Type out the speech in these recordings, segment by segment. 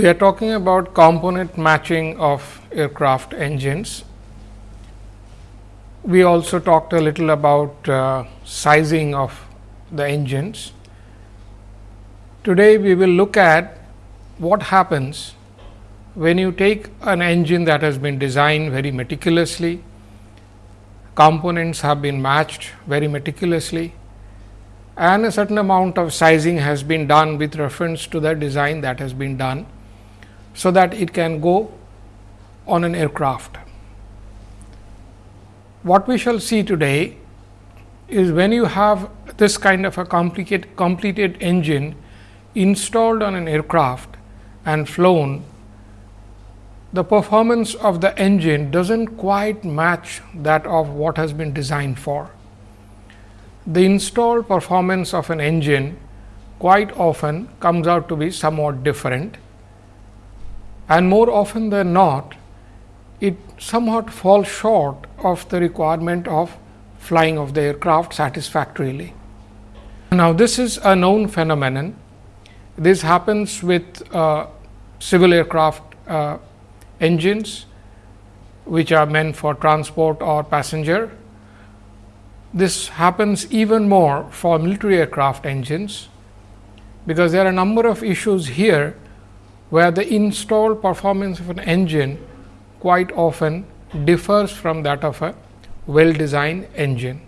We are talking about component matching of aircraft engines. We also talked a little about uh, sizing of the engines. Today, we will look at what happens when you take an engine that has been designed very meticulously, components have been matched very meticulously and a certain amount of sizing has been done with reference to the design that has been done, so that it can go on an aircraft. What we shall see today is when you have this kind of a complicated completed engine installed on an aircraft and flown, the performance of the engine does not quite match that of what has been designed for. The installed performance of an engine quite often comes out to be somewhat different and more often than not it somewhat falls short of the requirement of flying of the aircraft satisfactorily. Now, this is a known phenomenon. This happens with uh, civil aircraft uh, engines, which are meant for transport or passenger. This happens even more for military aircraft engines, because there are a number of issues here where the installed performance of an engine quite often differs from that of a well designed engine.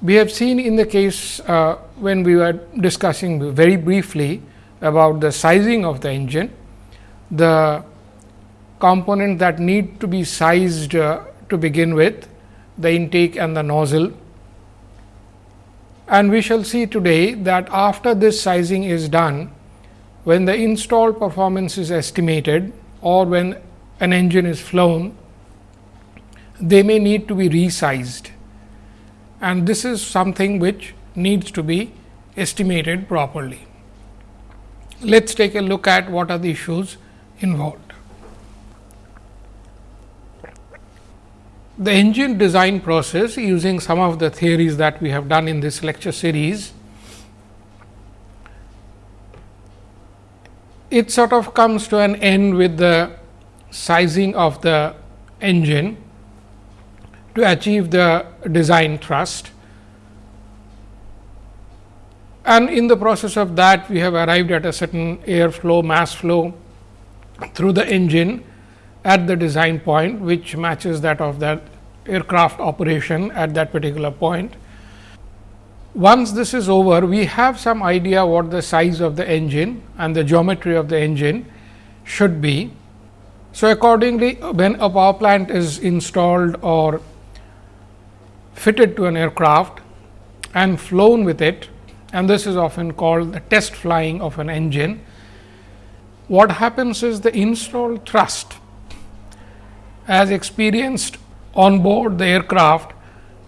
We have seen in the case uh, when we were discussing very briefly about the sizing of the engine, the component that need to be sized uh, to begin with, the intake and the nozzle. And we shall see today that after this sizing is done, when the installed performance is estimated or when an engine is flown, they may need to be resized and this is something which needs to be estimated properly. Let us take a look at what are the issues involved. The engine design process using some of the theories that we have done in this lecture series it sort of comes to an end with the sizing of the engine to achieve the design thrust. And in the process of that, we have arrived at a certain airflow, mass flow through the engine at the design point, which matches that of that aircraft operation at that particular point. Once this is over, we have some idea what the size of the engine and the geometry of the engine should be. So, accordingly, when a power plant is installed or fitted to an aircraft and flown with it and this is often called the test flying of an engine. What happens is the installed thrust as experienced on board the aircraft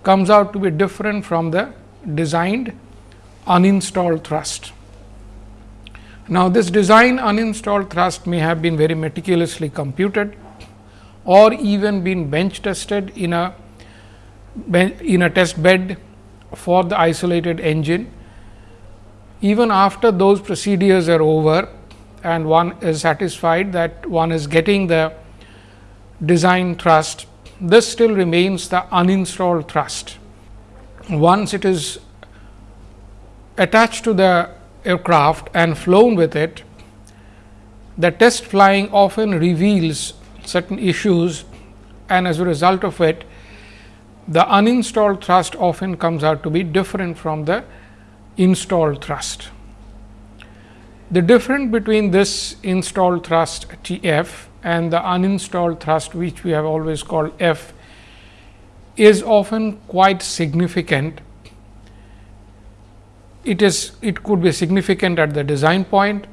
comes out to be different from the designed uninstalled thrust. Now, this design uninstalled thrust may have been very meticulously computed or even been bench tested in a in a test bed for the isolated engine. Even after those procedures are over and one is satisfied that one is getting the design thrust, this still remains the uninstalled thrust once it is attached to the aircraft and flown with it, the test flying often reveals certain issues and as a result of it, the uninstalled thrust often comes out to be different from the installed thrust. The difference between this installed thrust T f and the uninstalled thrust which we have always called F is often quite significant. It is it could be significant at the design point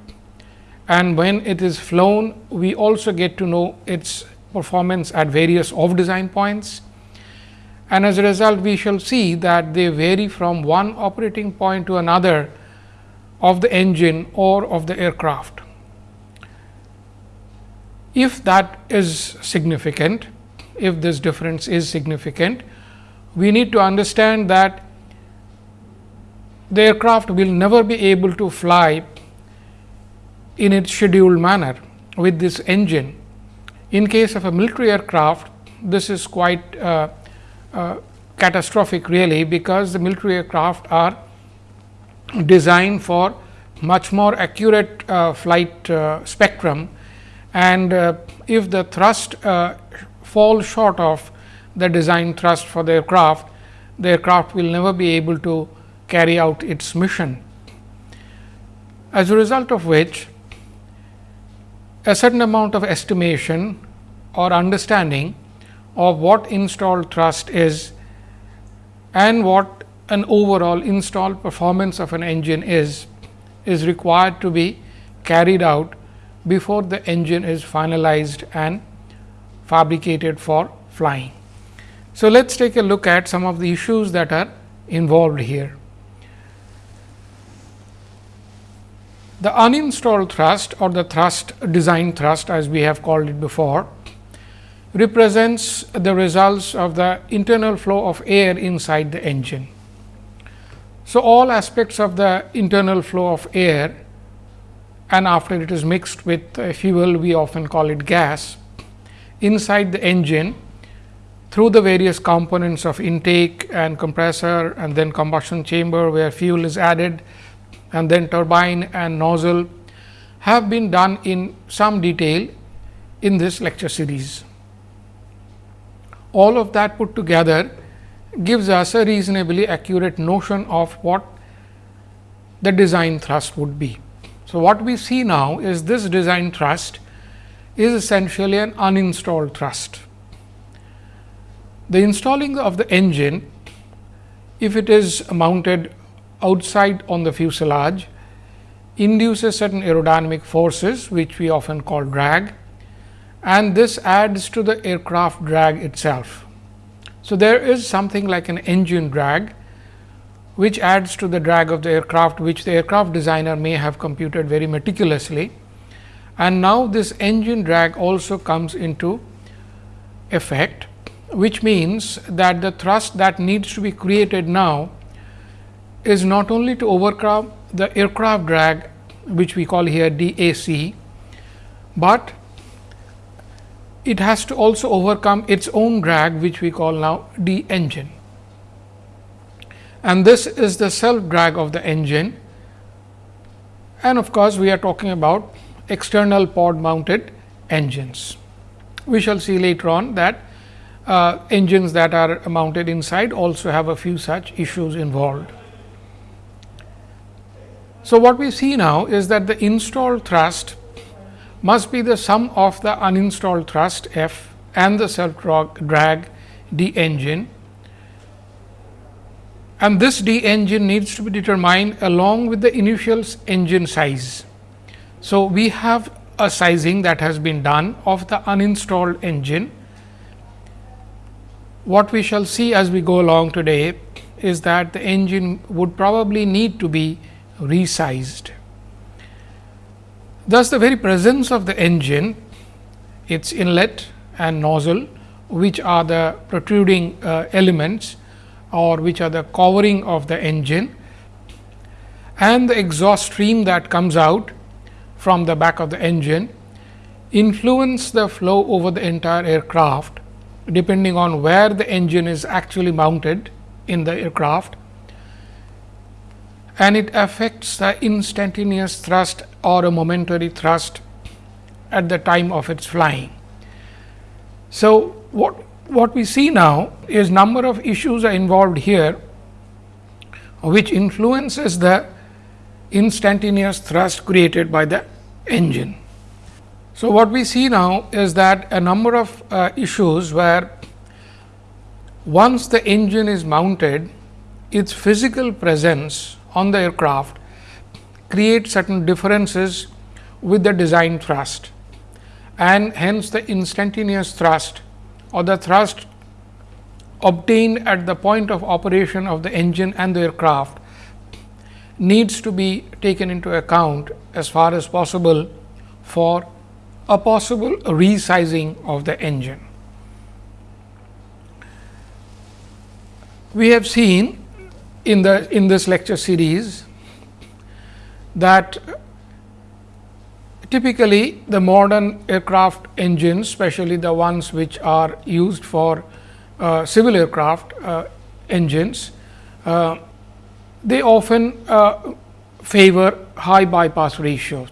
and when it is flown we also get to know its performance at various off design points and as a result we shall see that they vary from one operating point to another of the engine or of the aircraft. If that is significant, if this difference is significant, we need to understand that the aircraft will never be able to fly in its scheduled manner with this engine. In case of a military aircraft, this is quite uh, uh, catastrophic really, because the military aircraft are designed for much more accurate uh, flight uh, spectrum and uh, if the thrust falls short of the design thrust for the aircraft, the aircraft will never be able to carry out its mission. As a result of which, a certain amount of estimation or understanding of what installed thrust is and what an overall installed performance of an engine is, is required to be carried out before the engine is finalized and fabricated for flying. So, let us take a look at some of the issues that are involved here. The uninstalled thrust or the thrust design thrust as we have called it before represents the results of the internal flow of air inside the engine. So, all aspects of the internal flow of air and after it is mixed with fuel we often call it gas inside the engine through the various components of intake and compressor and then combustion chamber where fuel is added and then turbine and nozzle have been done in some detail in this lecture series. All of that put together gives us a reasonably accurate notion of what the design thrust would be. So, what we see now is this design thrust is essentially an uninstalled thrust. The installing of the engine, if it is mounted outside on the fuselage, induces certain aerodynamic forces, which we often call drag and this adds to the aircraft drag itself. So, there is something like an engine drag which adds to the drag of the aircraft which the aircraft designer may have computed very meticulously. And now, this engine drag also comes into effect, which means that the thrust that needs to be created now is not only to overcome the aircraft drag which we call here DAC, but it has to also overcome its own drag which we call now D engine and this is the self drag of the engine. And of course, we are talking about external pod mounted engines. We shall see later on that uh, engines that are mounted inside also have a few such issues involved. So, what we see now is that the installed thrust must be the sum of the uninstalled thrust F and the self drag D engine and this D engine needs to be determined along with the initial engine size. So, we have a sizing that has been done of the uninstalled engine. What we shall see as we go along today is that the engine would probably need to be resized. Thus, the very presence of the engine, its inlet and nozzle, which are the protruding uh, elements, or which are the covering of the engine and the exhaust stream that comes out from the back of the engine influence the flow over the entire aircraft depending on where the engine is actually mounted in the aircraft and it affects the instantaneous thrust or a momentary thrust at the time of its flying. So, what what we see now is number of issues are involved here, which influences the instantaneous thrust created by the engine. So, what we see now is that a number of uh, issues where once the engine is mounted, its physical presence on the aircraft creates certain differences with the design thrust and hence the instantaneous thrust or the thrust obtained at the point of operation of the engine and the aircraft needs to be taken into account as far as possible for a possible resizing of the engine. We have seen in the in this lecture series that typically the modern aircraft engines, especially the ones which are used for uh, civil aircraft uh, engines, uh, they often uh, favor high bypass ratio.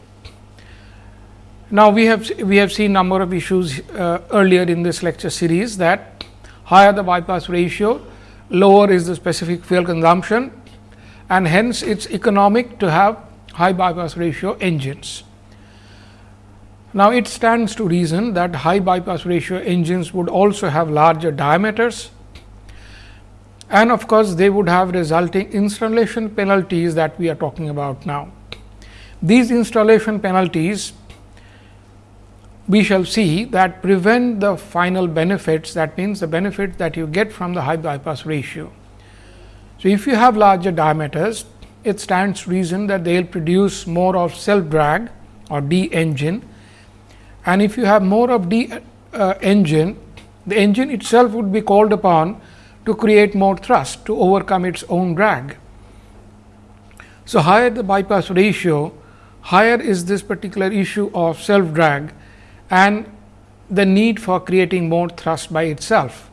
Now, we have we have seen number of issues uh, earlier in this lecture series that higher the bypass ratio, lower is the specific fuel consumption and hence it is economic to have high bypass ratio engines. Now, it stands to reason that high bypass ratio engines would also have larger diameters and of course, they would have resulting installation penalties that we are talking about now. These installation penalties we shall see that prevent the final benefits that means the benefit that you get from the high bypass ratio. So, if you have larger diameters it stands reason that they will produce more of self drag or D engine and if you have more of D uh, engine the engine itself would be called upon to create more thrust to overcome its own drag. So, higher the bypass ratio higher is this particular issue of self drag and the need for creating more thrust by itself.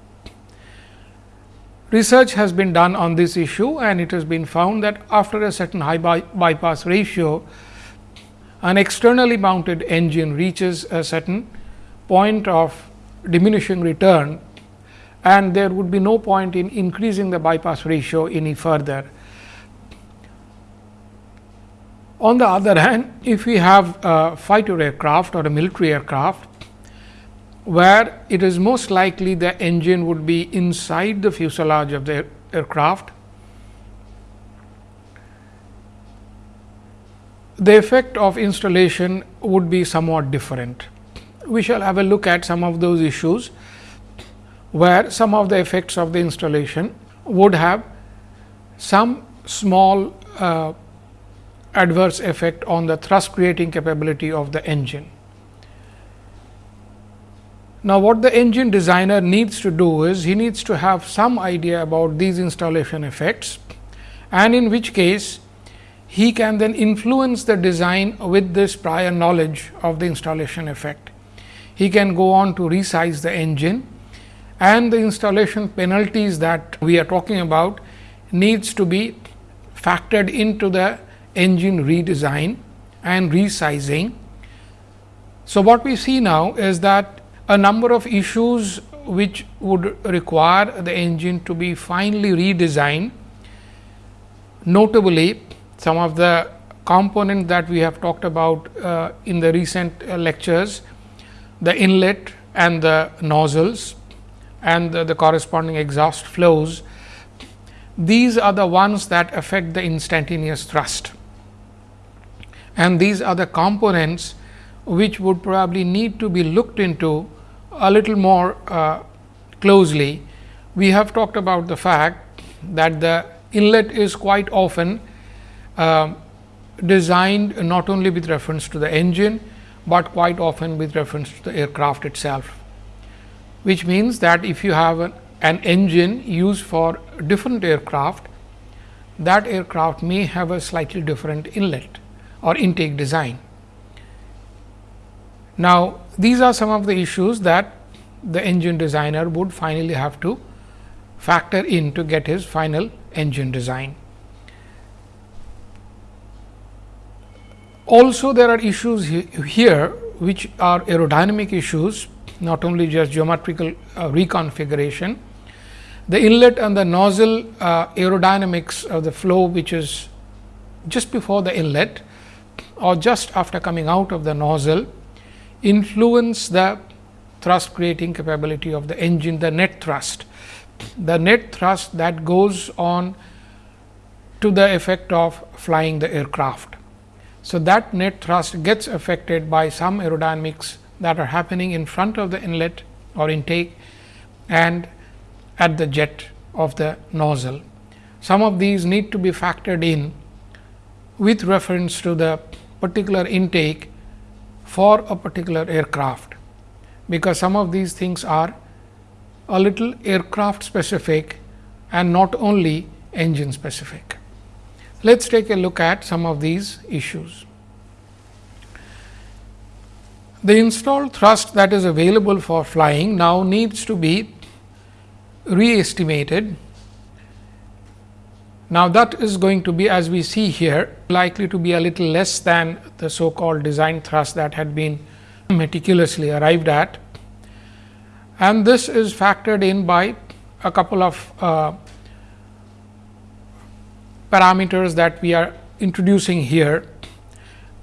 Research has been done on this issue and it has been found that after a certain high by bypass ratio, an externally mounted engine reaches a certain point of diminishing return and there would be no point in increasing the bypass ratio any further. On the other hand, if we have a fighter aircraft or a military aircraft, where it is most likely the engine would be inside the fuselage of the aircraft, the effect of installation would be somewhat different. We shall have a look at some of those issues, where some of the effects of the installation would have some small uh, adverse effect on the thrust creating capability of the engine. Now, what the engine designer needs to do is he needs to have some idea about these installation effects and in which case he can then influence the design with this prior knowledge of the installation effect. He can go on to resize the engine and the installation penalties that we are talking about needs to be factored into the engine redesign and resizing. So, what we see now is that a number of issues which would require the engine to be finally redesigned. Notably, some of the components that we have talked about uh, in the recent uh, lectures, the inlet and the nozzles and the, the corresponding exhaust flows, these are the ones that affect the instantaneous thrust and these are the components which would probably need to be looked into a little more uh, closely. We have talked about the fact that the inlet is quite often uh, designed not only with reference to the engine, but quite often with reference to the aircraft itself, which means that if you have an, an engine used for different aircraft, that aircraft may have a slightly different inlet or intake design. Now, these are some of the issues that the engine designer would finally have to factor in to get his final engine design. Also, there are issues here which are aerodynamic issues, not only just geometrical uh, reconfiguration. The inlet and the nozzle uh, aerodynamics of the flow, which is just before the inlet or just after coming out of the nozzle influence the thrust creating capability of the engine, the net thrust. The net thrust that goes on to the effect of flying the aircraft. So, that net thrust gets affected by some aerodynamics that are happening in front of the inlet or intake and at the jet of the nozzle. Some of these need to be factored in with reference to the particular intake for a particular aircraft, because some of these things are a little aircraft specific and not only engine specific. Let us take a look at some of these issues. The installed thrust that is available for flying now needs to be re-estimated. Now, that is going to be as we see here likely to be a little less than the so called design thrust that had been meticulously arrived at and this is factored in by a couple of uh, parameters that we are introducing here.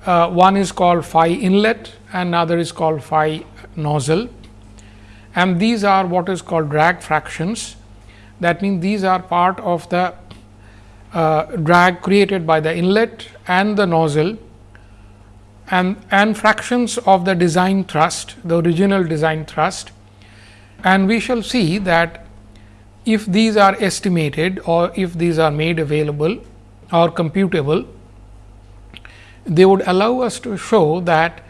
Uh, one is called phi inlet another is called phi nozzle and these are what is called drag fractions. That means, these are part of the uh, drag created by the inlet and the nozzle and, and fractions of the design thrust, the original design thrust. And we shall see that if these are estimated or if these are made available or computable, they would allow us to show that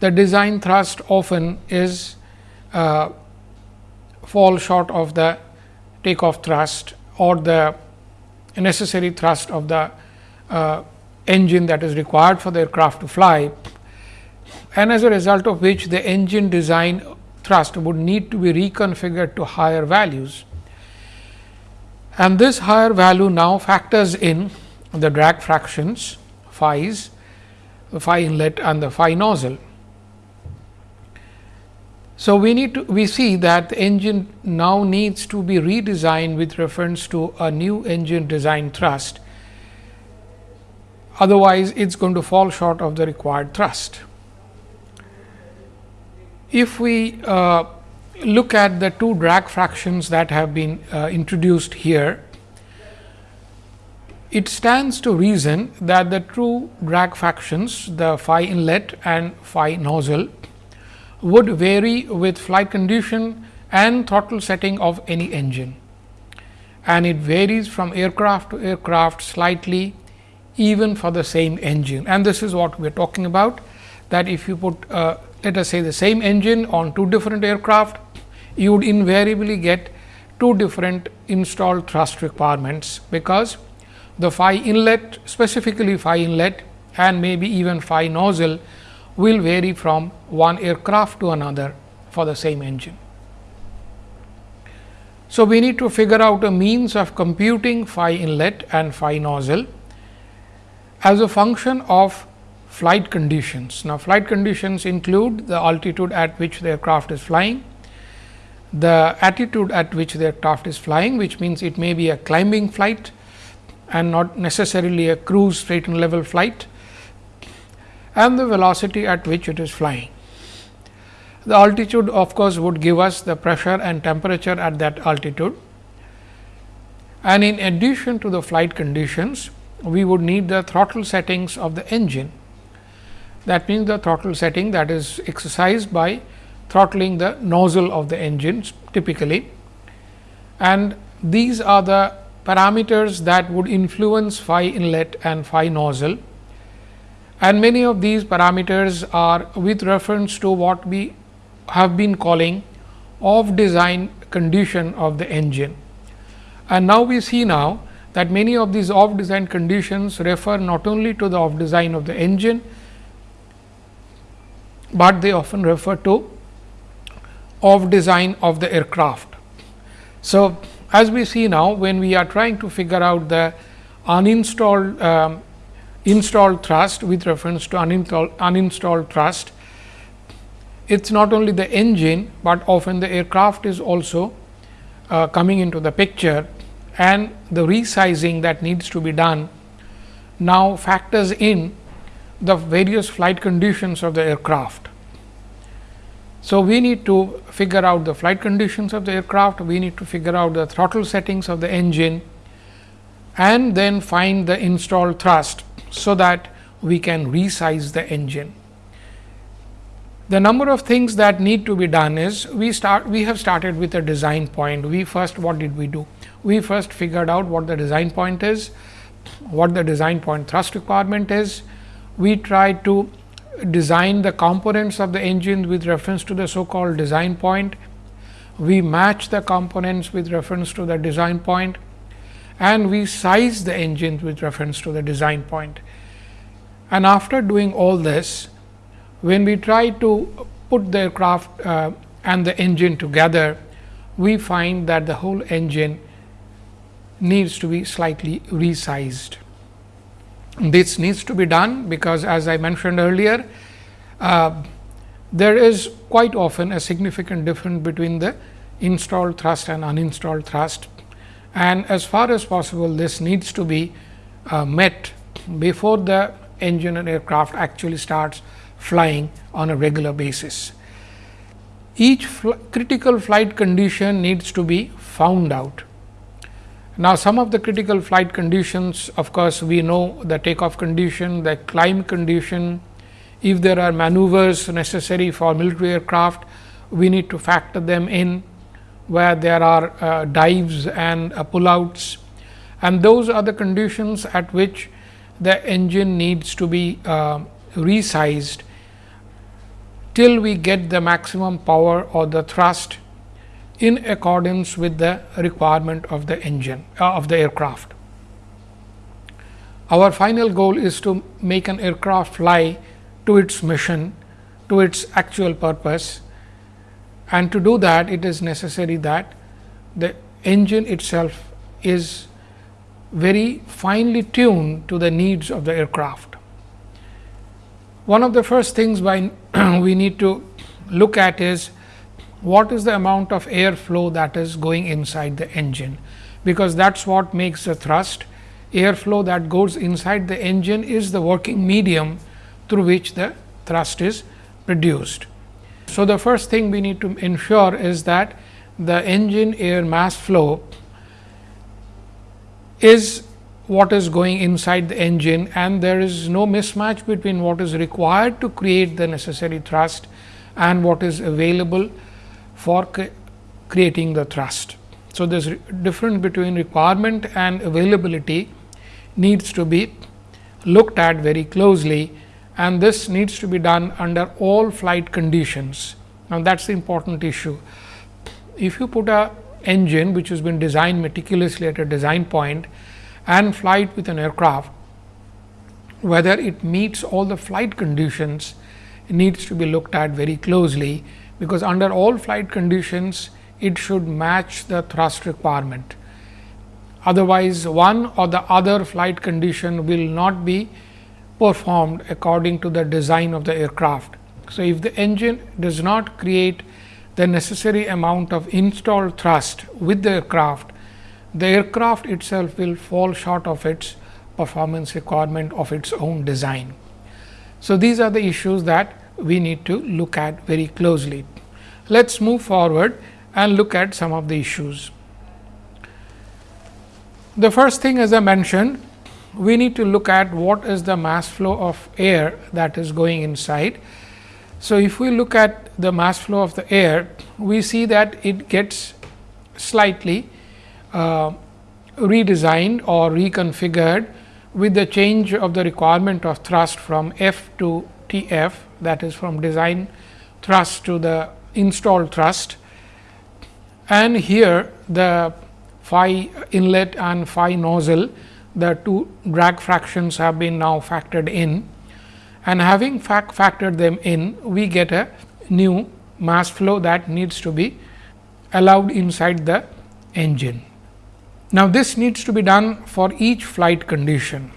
the design thrust often is uh, fall short of the takeoff thrust or the necessary thrust of the uh, engine that is required for the aircraft to fly and as a result of which the engine design thrust would need to be reconfigured to higher values. And this higher value now factors in the drag fractions phi's, the phi inlet and the phi nozzle. So, we need to we see that the engine now needs to be redesigned with reference to a new engine design thrust. Otherwise, it is going to fall short of the required thrust. If we uh, look at the two drag fractions that have been uh, introduced here, it stands to reason that the true drag fractions, the phi inlet and phi nozzle would vary with flight condition and throttle setting of any engine. And it varies from aircraft to aircraft slightly even for the same engine. And this is what we are talking about that if you put uh, let us say the same engine on two different aircraft you would invariably get two different installed thrust requirements because the phi inlet specifically phi inlet and maybe even phi nozzle will vary from one aircraft to another for the same engine. So, we need to figure out a means of computing phi inlet and phi nozzle as a function of flight conditions. Now, flight conditions include the altitude at which the aircraft is flying, the attitude at which the aircraft is flying, which means it may be a climbing flight and not necessarily a cruise straight and level flight and the velocity at which it is flying. The altitude of course, would give us the pressure and temperature at that altitude and in addition to the flight conditions, we would need the throttle settings of the engine. That means, the throttle setting that is exercised by throttling the nozzle of the engine typically and these are the parameters that would influence phi inlet and phi nozzle and many of these parameters are with reference to what we have been calling off design condition of the engine. And now, we see now that many of these off design conditions refer not only to the off design of the engine, but they often refer to off design of the aircraft. So, as we see now when we are trying to figure out the uninstalled um, installed thrust with reference to uninstalled, uninstalled thrust. It is not only the engine, but often the aircraft is also uh, coming into the picture and the resizing that needs to be done now factors in the various flight conditions of the aircraft. So, we need to figure out the flight conditions of the aircraft, we need to figure out the throttle settings of the engine and then find the installed thrust so that we can resize the engine. The number of things that need to be done is we start we have started with a design point. We first what did we do? We first figured out what the design point is, what the design point thrust requirement is. We tried to design the components of the engine with reference to the so called design point. We match the components with reference to the design point and we size the engine with reference to the design point. And after doing all this, when we try to put the aircraft uh, and the engine together, we find that the whole engine needs to be slightly resized. This needs to be done because as I mentioned earlier, uh, there is quite often a significant difference between the installed thrust and uninstalled thrust. And as far as possible, this needs to be uh, met before the engine and aircraft actually starts flying on a regular basis. Each fl critical flight condition needs to be found out. Now, some of the critical flight conditions of course, we know the takeoff condition, the climb condition. If there are maneuvers necessary for military aircraft, we need to factor them in where there are uh, dives and uh, pullouts and those are the conditions at which the engine needs to be uh, resized till we get the maximum power or the thrust in accordance with the requirement of the engine uh, of the aircraft. Our final goal is to make an aircraft fly to its mission, to its actual purpose and to do that it is necessary that the engine itself is very finely tuned to the needs of the aircraft. One of the first things we need to look at is what is the amount of air flow that is going inside the engine, because that is what makes the thrust. Airflow that goes inside the engine is the working medium through which the thrust is produced. So, the first thing we need to ensure is that the engine air mass flow is what is going inside the engine and there is no mismatch between what is required to create the necessary thrust and what is available for creating the thrust. So, this difference between requirement and availability needs to be looked at very closely and this needs to be done under all flight conditions. Now, that is the important issue. If you put a engine which has been designed meticulously at a design point and fly it with an aircraft, whether it meets all the flight conditions needs to be looked at very closely, because under all flight conditions it should match the thrust requirement. Otherwise, one or the other flight condition will not be performed according to the design of the aircraft. So, if the engine does not create the necessary amount of installed thrust with the aircraft, the aircraft itself will fall short of its performance requirement of its own design. So, these are the issues that we need to look at very closely. Let us move forward and look at some of the issues. The first thing as I mentioned we need to look at what is the mass flow of air that is going inside. So, if we look at the mass flow of the air, we see that it gets slightly uh, redesigned or reconfigured with the change of the requirement of thrust from F to T f that is from design thrust to the installed thrust. And here the phi inlet and phi nozzle the two drag fractions have been now factored in and having fac factored them in we get a new mass flow that needs to be allowed inside the engine. Now, this needs to be done for each flight condition.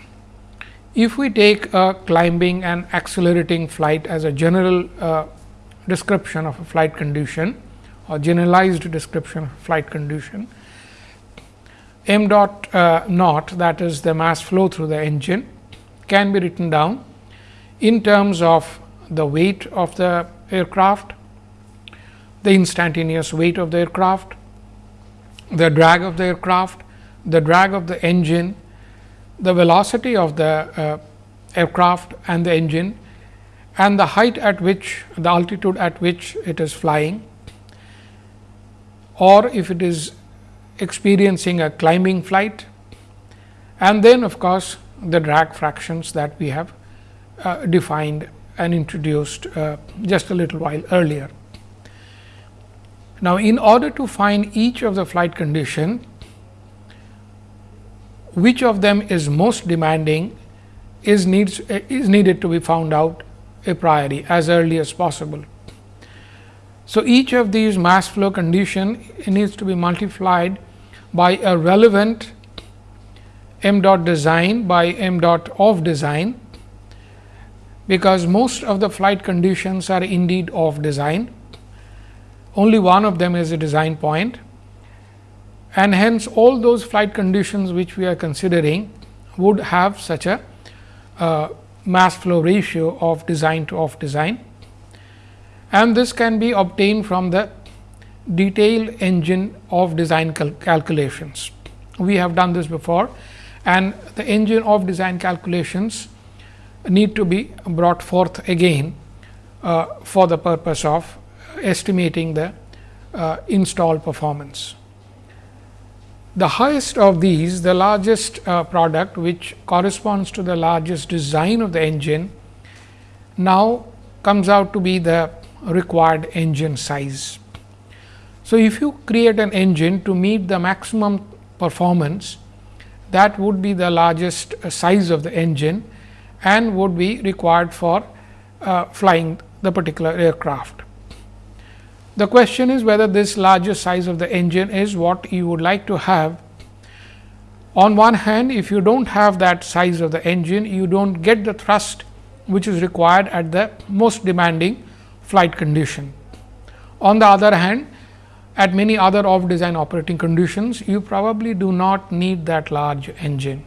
If we take a climbing and accelerating flight as a general uh, description of a flight condition or generalized description of flight condition, m dot uh, naught that is the mass flow through the engine can be written down in terms of the weight of the aircraft, the instantaneous weight of the aircraft, the drag of the aircraft, the drag of the engine, the velocity of the uh, aircraft and the engine and the height at which the altitude at which it is flying or if it is experiencing a climbing flight and then of course, the drag fractions that we have uh, defined and introduced uh, just a little while earlier. Now, in order to find each of the flight condition, which of them is most demanding is needs is needed to be found out a priori as early as possible. So, each of these mass flow condition needs to be multiplied by a relevant m dot design by m dot off design, because most of the flight conditions are indeed off design. Only one of them is a design point and hence all those flight conditions which we are considering would have such a uh, mass flow ratio of design to off design and this can be obtained from the detailed engine off design cal calculations. We have done this before and the engine off design calculations need to be brought forth again uh, for the purpose of estimating the uh, installed performance. The highest of these, the largest uh, product which corresponds to the largest design of the engine, now comes out to be the required engine size. So, if you create an engine to meet the maximum performance, that would be the largest uh, size of the engine and would be required for uh, flying the particular aircraft. The question is whether this larger size of the engine is what you would like to have. On one hand, if you do not have that size of the engine, you do not get the thrust which is required at the most demanding flight condition. On the other hand, at many other off design operating conditions, you probably do not need that large engine.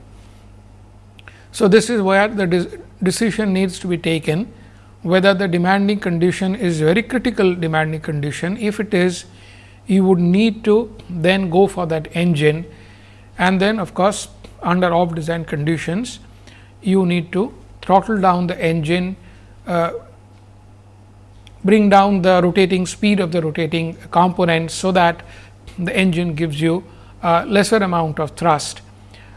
So, this is where the de decision needs to be taken whether the demanding condition is very critical demanding condition. If it is, you would need to then go for that engine and then of course, under off design conditions, you need to throttle down the engine, uh, bring down the rotating speed of the rotating component. So, that the engine gives you a lesser amount of thrust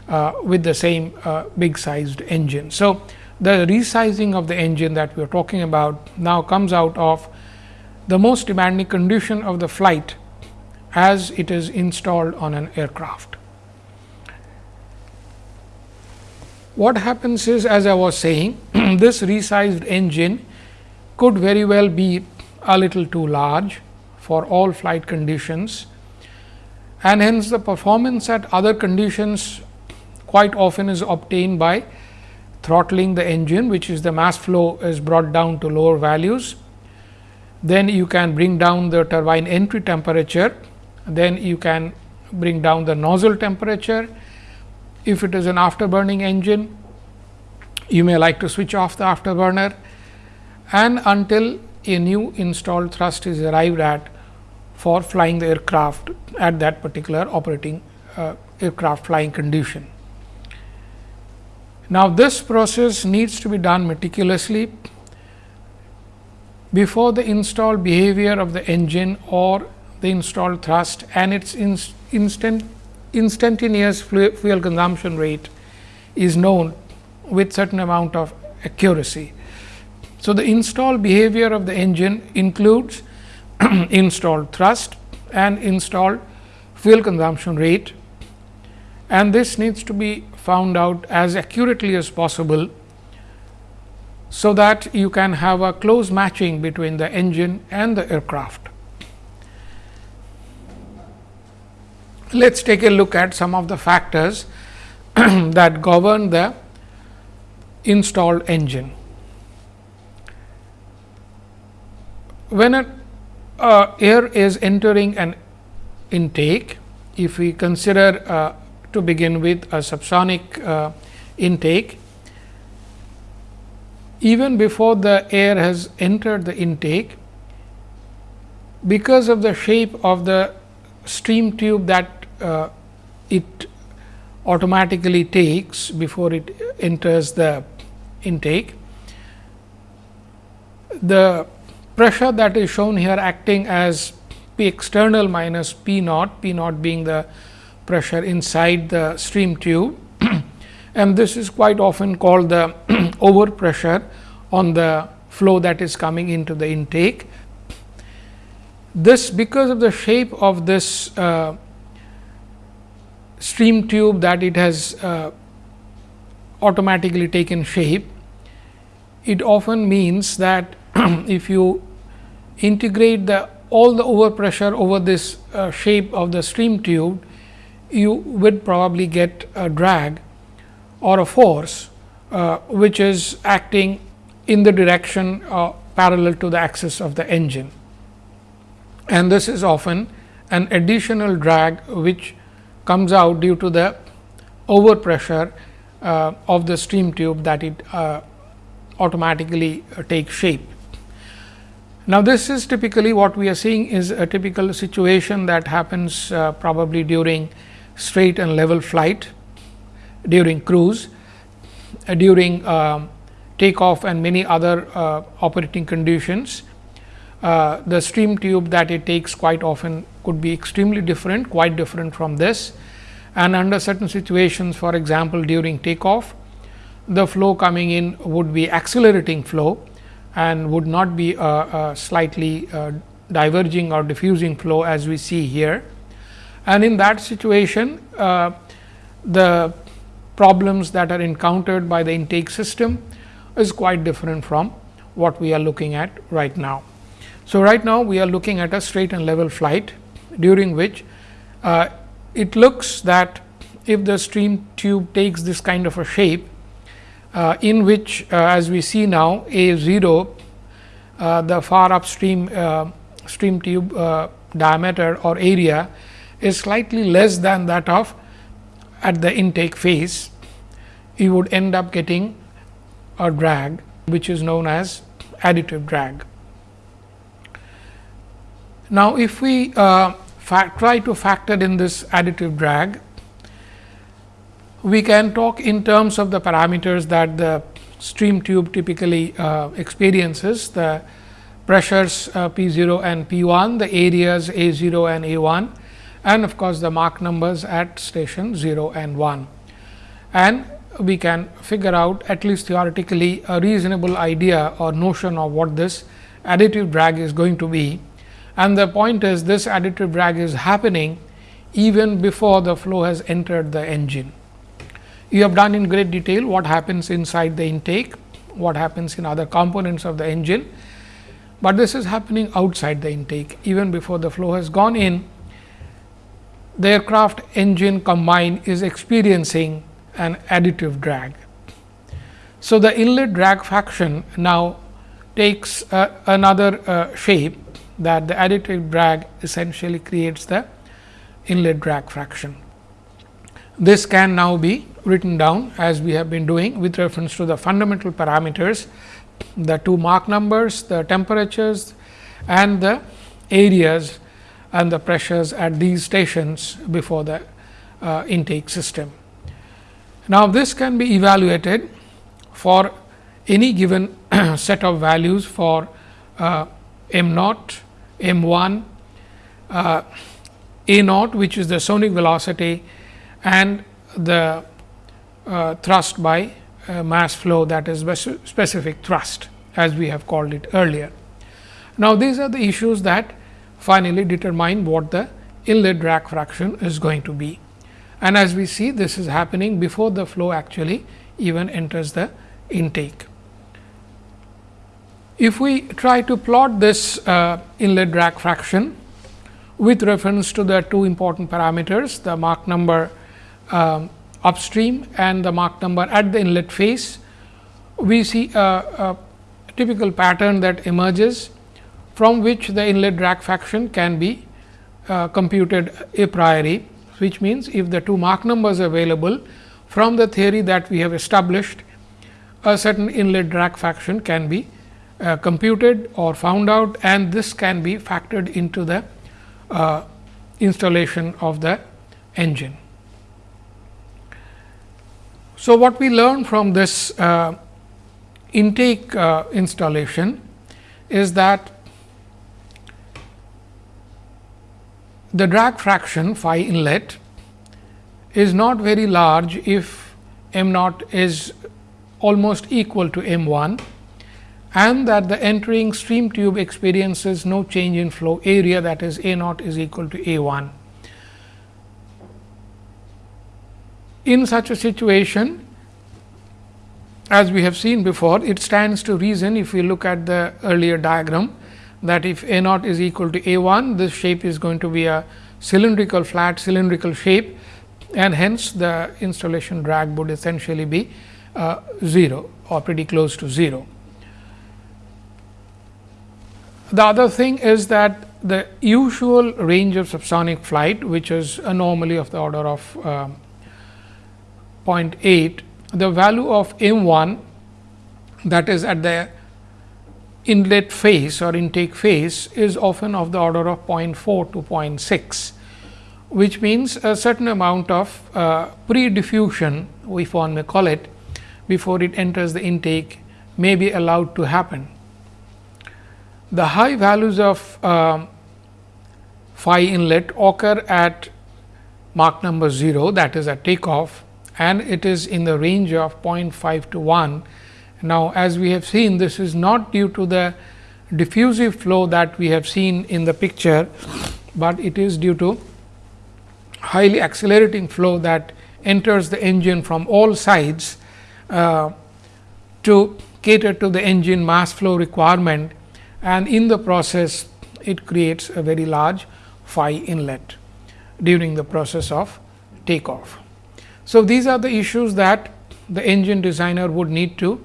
uh, with the same uh, big sized engine. So, the resizing of the engine that we are talking about now comes out of the most demanding condition of the flight as it is installed on an aircraft. What happens is as I was saying this resized engine could very well be a little too large for all flight conditions and hence the performance at other conditions quite often is obtained by throttling the engine which is the mass flow is brought down to lower values. Then you can bring down the turbine entry temperature, then you can bring down the nozzle temperature. If it is an afterburning engine, you may like to switch off the afterburner and until a new installed thrust is arrived at for flying the aircraft at that particular operating uh, aircraft flying condition. Now, this process needs to be done meticulously before the installed behavior of the engine or the installed thrust and its instant instantaneous fuel consumption rate is known with certain amount of accuracy. So, the installed behavior of the engine includes installed thrust and installed fuel consumption rate and this needs to be found out as accurately as possible. So, that you can have a close matching between the engine and the aircraft. Let us take a look at some of the factors that govern the installed engine. When uh, air is entering an intake, if we consider uh, to begin with a subsonic uh, intake. Even before the air has entered the intake, because of the shape of the stream tube that uh, it automatically takes before it enters the intake, the pressure that is shown here acting as P external minus P naught, P naught being the pressure inside the stream tube and this is quite often called the over pressure on the flow that is coming into the intake. This because of the shape of this uh, stream tube that it has uh, automatically taken shape, it often means that if you integrate the all the overpressure over this uh, shape of the stream tube, you would probably get a drag or a force, uh, which is acting in the direction uh, parallel to the axis of the engine. And this is often an additional drag, which comes out due to the overpressure uh, of the stream tube that it uh, automatically uh, takes shape. Now, this is typically what we are seeing is a typical situation that happens uh, probably during straight and level flight, during cruise, uh, during uh, takeoff and many other uh, operating conditions. Uh, the stream tube that it takes quite often could be extremely different, quite different from this. And under certain situations, for example, during takeoff, the flow coming in would be accelerating flow and would not be a, a slightly uh, diverging or diffusing flow as we see here. And in that situation, uh, the problems that are encountered by the intake system is quite different from what we are looking at right now. So, right now we are looking at a straight and level flight during which uh, it looks that if the stream tube takes this kind of a shape, uh, in which uh, as we see now A 0 uh, the far upstream stream tube diameter or area is slightly less than that of at the intake phase, you would end up getting a drag which is known as additive drag. Now, if we uh, try to factor in this additive drag, we can talk in terms of the parameters that the stream tube typically uh, experiences the pressures uh, P 0 and P 1, the areas A 0 and A 1 and of course, the Mach numbers at station 0 and 1. And we can figure out at least theoretically a reasonable idea or notion of what this additive drag is going to be. And the point is this additive drag is happening even before the flow has entered the engine. You have done in great detail what happens inside the intake, what happens in other components of the engine, but this is happening outside the intake even before the flow has gone in. The aircraft engine combine is experiencing an additive drag. So, the inlet drag fraction now takes uh, another uh, shape that the additive drag essentially creates the inlet drag fraction. This can now be written down as we have been doing with reference to the fundamental parameters, the two Mach numbers, the temperatures and the areas and the pressures at these stations before the uh, intake system. Now, this can be evaluated for any given set of values for uh, m naught, m 1, uh, a naught which is the sonic velocity and the thrust by uh, mass flow that is specific thrust as we have called it earlier. Now, these are the issues that finally determine what the inlet drag fraction is going to be. And as we see this is happening before the flow actually even enters the intake. If we try to plot this uh, inlet drag fraction with reference to the two important parameters, the Mach number um, upstream and the Mach number at the inlet face, we see a, a typical pattern that emerges from which the inlet drag fraction can be uh, computed a priori, which means if the two Mach numbers available from the theory that we have established, a certain inlet drag fraction can be uh, computed or found out and this can be factored into the uh, installation of the engine. So, what we learn from this uh, intake uh, installation is that the drag fraction phi inlet is not very large if m naught is almost equal to m 1 and that the entering stream tube experiences no change in flow area that is a naught is equal to a 1. In such a situation, as we have seen before, it stands to reason if we look at the earlier diagram that if A naught is equal to A 1, this shape is going to be a cylindrical flat cylindrical shape and hence the installation drag would essentially be uh, 0 or pretty close to 0. The other thing is that the usual range of subsonic flight, which is normally of the order of uh, 0.8, the value of m 1 that is at the inlet phase or intake phase is often of the order of 0.4 to 0.6, which means a certain amount of uh, pre-diffusion, if one may call it, before it enters the intake may be allowed to happen. The high values of uh, phi inlet occur at Mach number 0 that is at takeoff and it is in the range of 0.5 to 1 now, as we have seen this is not due to the diffusive flow that we have seen in the picture, but it is due to highly accelerating flow that enters the engine from all sides uh, to cater to the engine mass flow requirement and in the process it creates a very large phi inlet during the process of takeoff. So, these are the issues that the engine designer would need to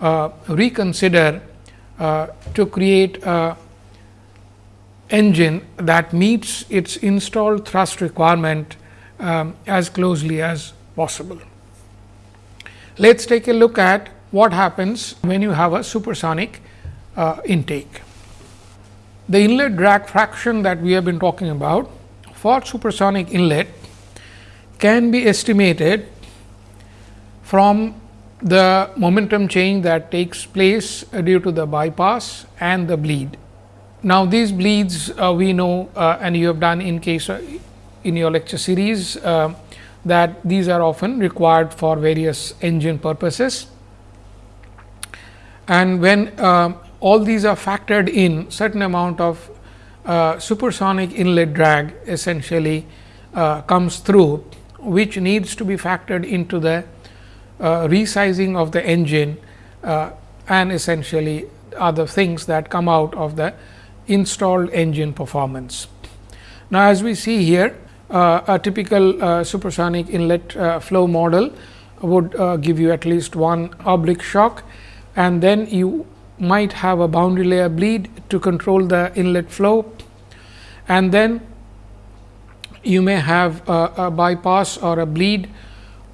uh, reconsider uh, to create a engine that meets its installed thrust requirement um, as closely as possible. Let us take a look at what happens when you have a supersonic uh, intake. The inlet drag fraction that we have been talking about for supersonic inlet can be estimated from the momentum change that takes place due to the bypass and the bleed. Now, these bleeds uh, we know uh, and you have done in case uh, in your lecture series uh, that these are often required for various engine purposes. And when uh, all these are factored in certain amount of uh, supersonic inlet drag essentially comes through which needs to be factored into the uh, resizing of the engine uh, and essentially other things that come out of the installed engine performance. Now, as we see here uh, a typical uh, supersonic inlet uh, flow model would uh, give you at least one oblique shock and then you might have a boundary layer bleed to control the inlet flow and then you may have a, a bypass or a bleed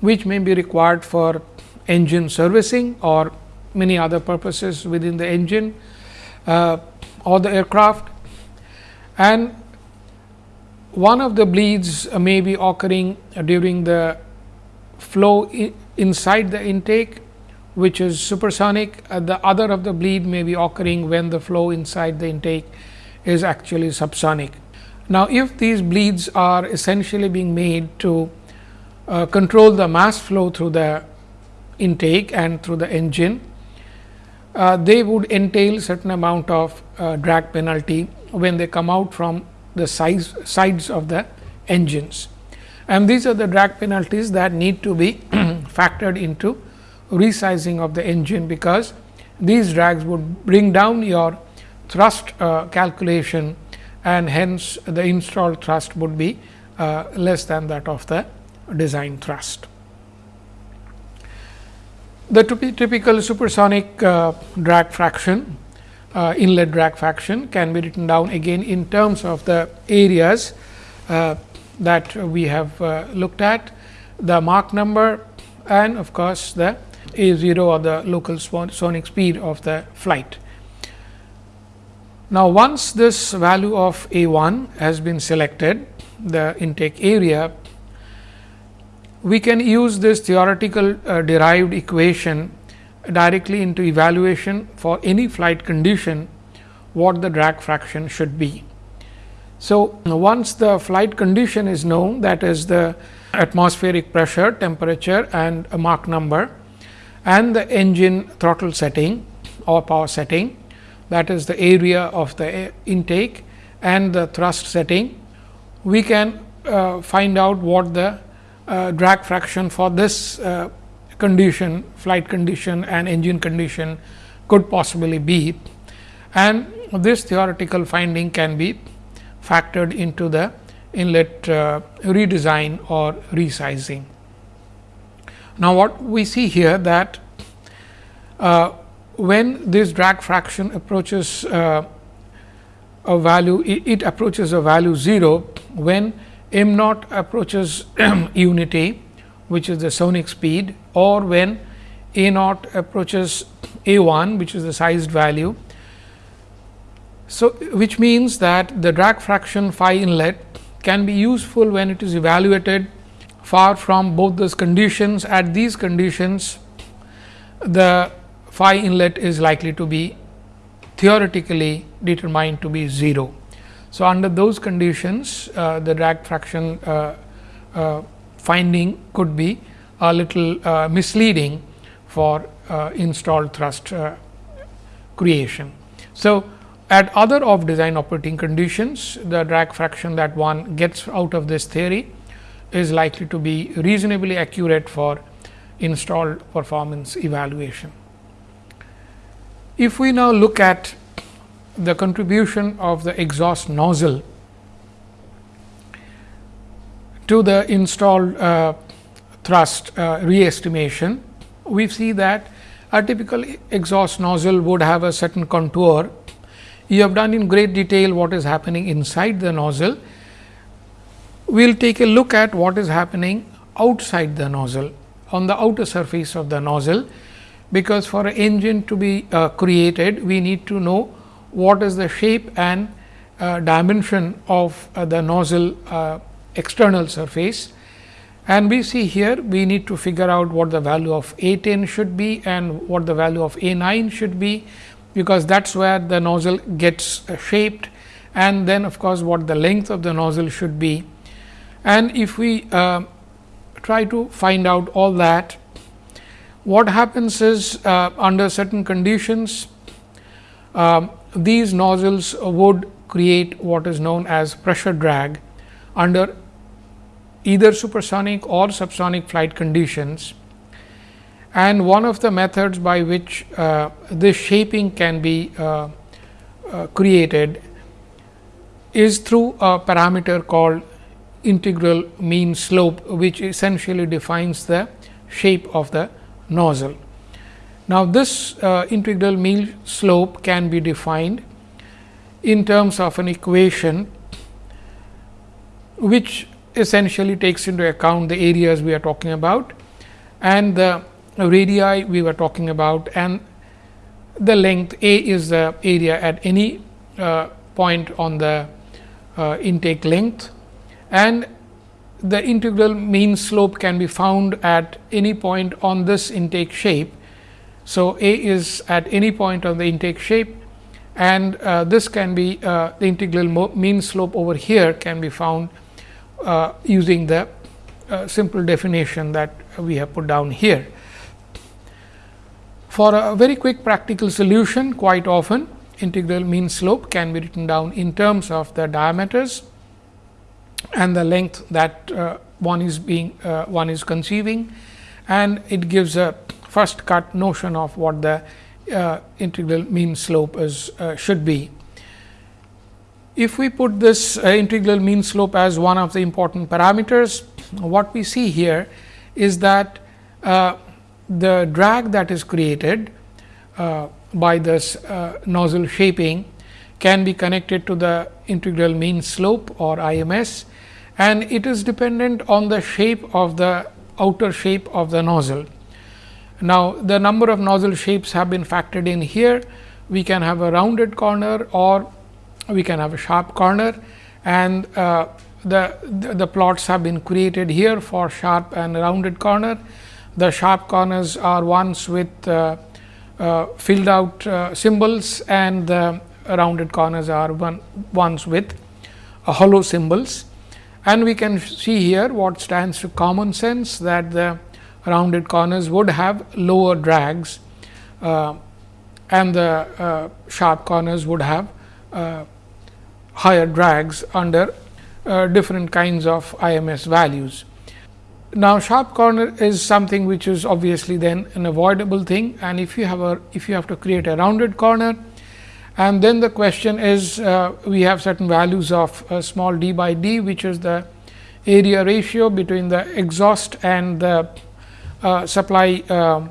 which may be required for engine servicing or many other purposes within the engine uh, or the aircraft. And one of the bleeds may be occurring during the flow inside the intake which is supersonic. Uh, the other of the bleed may be occurring when the flow inside the intake is actually subsonic. Now, if these bleeds are essentially being made to uh, control the mass flow through the intake and through the engine, uh, they would entail certain amount of uh, drag penalty when they come out from the size, sides of the engines. And these are the drag penalties that need to be factored into resizing of the engine, because these drags would bring down your thrust uh, calculation and hence the installed thrust would be uh, less than that of the design thrust. The typical supersonic uh, drag fraction, uh, inlet drag fraction can be written down again in terms of the areas uh, that we have uh, looked at, the Mach number and of course, the a 0 or the local sonic speed of the flight. Now, once this value of A 1 has been selected, the intake area we can use this theoretical uh, derived equation directly into evaluation for any flight condition what the drag fraction should be. So, once the flight condition is known that is the atmospheric pressure, temperature and a Mach number and the engine throttle setting or power setting that is the area of the intake and the thrust setting, we can uh, find out what the uh, drag fraction for this uh, condition flight condition and engine condition could possibly be and this theoretical finding can be factored into the inlet uh, redesign or resizing. Now, what we see here that uh, when this drag fraction approaches uh, a value, it, approaches a value 0 when m naught approaches unity, which is the sonic speed or when a naught approaches a 1, which is the sized value. So, which means that the drag fraction phi inlet can be useful when it is evaluated far from both those conditions. At these conditions, the phi inlet is likely to be theoretically determined to be 0. So, under those conditions, uh, the drag fraction uh, uh, finding could be a little uh, misleading for uh, installed thrust uh, creation. So, at other off design operating conditions, the drag fraction that one gets out of this theory is likely to be reasonably accurate for installed performance evaluation. If we now look at the contribution of the exhaust nozzle to the installed uh, thrust uh, re-estimation, we see that a typical exhaust nozzle would have a certain contour you have done in great detail what is happening inside the nozzle. We will take a look at what is happening outside the nozzle on the outer surface of the nozzle, because for an engine to be uh, created we need to know what is the shape and uh, dimension of uh, the nozzle uh, external surface. And we see here we need to figure out what the value of A 10 should be and what the value of A 9 should be because that is where the nozzle gets uh, shaped and then of course, what the length of the nozzle should be. And if we uh, try to find out all that, what happens is uh, under certain conditions, uh, these nozzles would create what is known as pressure drag under either supersonic or subsonic flight conditions. And one of the methods by which uh, this shaping can be uh, uh, created is through a parameter called integral mean slope, which essentially defines the shape of the nozzle. Now, this uh, integral mean slope can be defined in terms of an equation, which essentially takes into account the areas we are talking about and the radii we were talking about and the length a is the area at any uh, point on the uh, intake length and the integral mean slope can be found at any point on this intake shape. So, a is at any point on the intake shape and uh, this can be uh, the integral mean slope over here can be found uh, using the uh, simple definition that we have put down here. For a very quick practical solution quite often integral mean slope can be written down in terms of the diameters and the length that uh, one is being uh, one is conceiving and it gives a first cut notion of what the uh, integral mean slope is uh, should be. If we put this uh, integral mean slope as one of the important parameters, what we see here is that uh, the drag that is created by this nozzle shaping can be connected to the integral mean slope or IMS and it is dependent on the shape of the outer shape of the nozzle. Now, the number of nozzle shapes have been factored in here. We can have a rounded corner or we can have a sharp corner and uh, the, the, the plots have been created here for sharp and rounded corner the sharp corners are ones with uh, uh, filled out uh, symbols and the rounded corners are one ones with hollow symbols. And we can see here what stands to common sense that the rounded corners would have lower drags uh, and the uh, sharp corners would have uh, higher drags under different kinds of IMS values. now, sharp corner is something which is obviously then an avoidable thing and if you have a if you have to create a rounded corner and then the question is uh, we have certain values of uh, small d by d which is the area ratio between the exhaust and the uh, supply uh,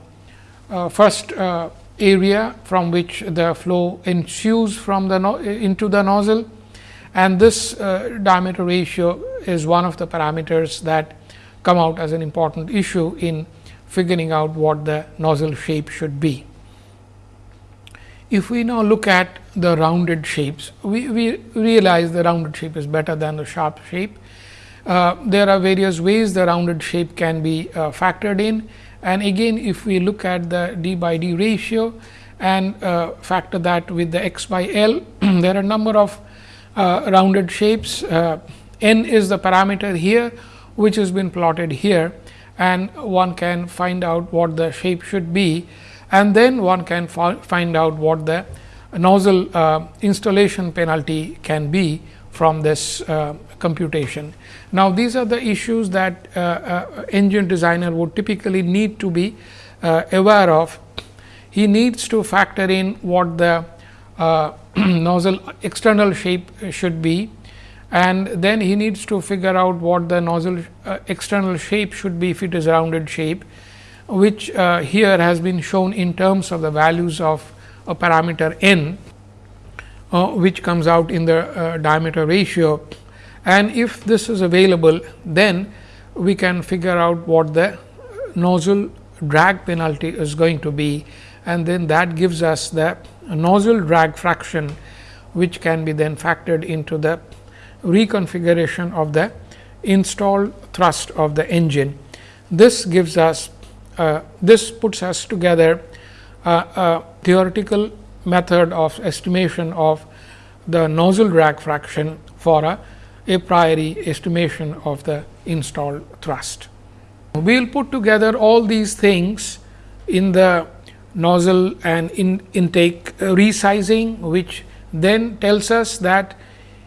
uh, first uh, area from which the flow ensues from the no into the nozzle and this diameter ratio is one of the parameters that come out as an important issue in figuring out what the nozzle shape should be. If we now look at the rounded shapes, we, we realize the rounded shape is better than the sharp shape. Uh, there are various ways the rounded shape can be uh, factored in and again if we look at the d by d ratio and uh, factor that with the x by L, there are a number of uh, rounded shapes. Uh, n is the parameter here which has been plotted here and one can find out what the shape should be and then one can find out what the nozzle uh, installation penalty can be from this uh, computation. Now, these are the issues that uh, uh engine designer would typically need to be uh, aware of. He needs to factor in what the uh, nozzle external shape should be and then he needs to figure out what the nozzle external shape should be if it is rounded shape, which uh, here has been shown in terms of the values of a parameter n, uh, which comes out in the uh, diameter ratio. And if this is available, then we can figure out what the nozzle drag penalty is going to be and then that gives us the nozzle drag fraction, which can be then factored into the reconfiguration of the installed thrust of the engine. This gives us uh, this puts us together uh, a theoretical method of estimation of the nozzle drag fraction for a a priori estimation of the installed thrust. We will put together all these things in the nozzle and in intake resizing, which then tells us that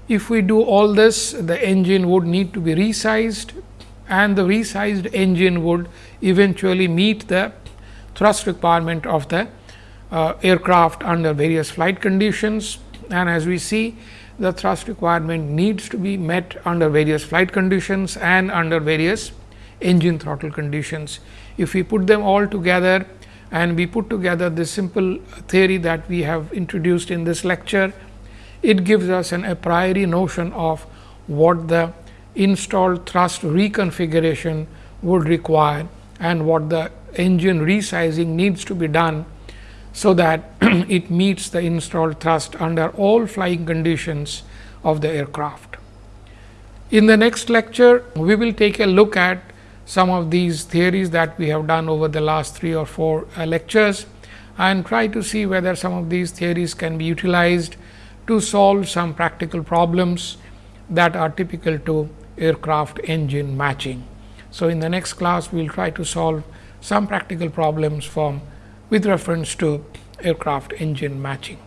if we do all this, the engine would need to be resized and the resized engine would eventually meet the thrust requirement of the uh, aircraft under various flight conditions. And as we see, the thrust requirement needs to be met under various flight conditions and under various engine throttle conditions. If we put them all together and we put together this simple theory that we have introduced in this lecture, it gives us an a priori notion of what the installed thrust reconfiguration would require and what the engine resizing needs to be done. So, that it meets the installed thrust under all flying conditions of the aircraft. In the next lecture, we will take a look at some of these theories that we have done over the last three or four uh, lectures and try to see whether some of these theories can be utilized to solve some practical problems that are typical to aircraft engine matching. So, in the next class we will try to solve some practical problems from with reference to aircraft engine matching.